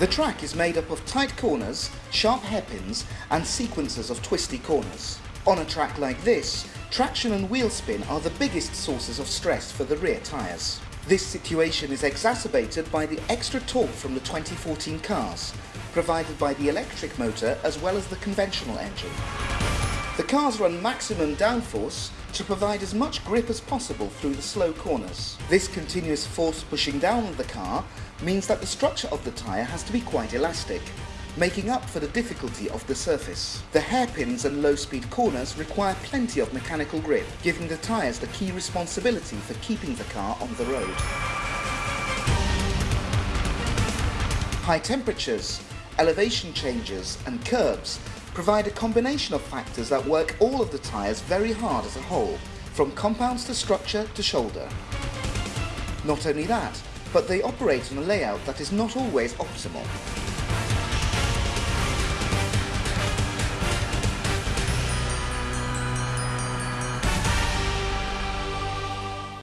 The track is made up of tight corners, sharp hairpins and sequences of twisty corners. On a track like this, traction and wheel spin are the biggest sources of stress for the rear tyres. This situation is exacerbated by the extra torque from the 2014 cars, provided by the electric motor as well as the conventional engine. The cars run maximum downforce to provide as much grip as possible through the slow corners. This continuous force pushing down on the car means that the structure of the tyre has to be quite elastic, making up for the difficulty of the surface. The hairpins and low-speed corners require plenty of mechanical grip, giving the tyres the key responsibility for keeping the car on the road. High temperatures, elevation changes and curbs provide a combination of factors that work all of the tyres very hard as a whole, from compounds to structure to shoulder. Not only that, but they operate on a layout that is not always optimal.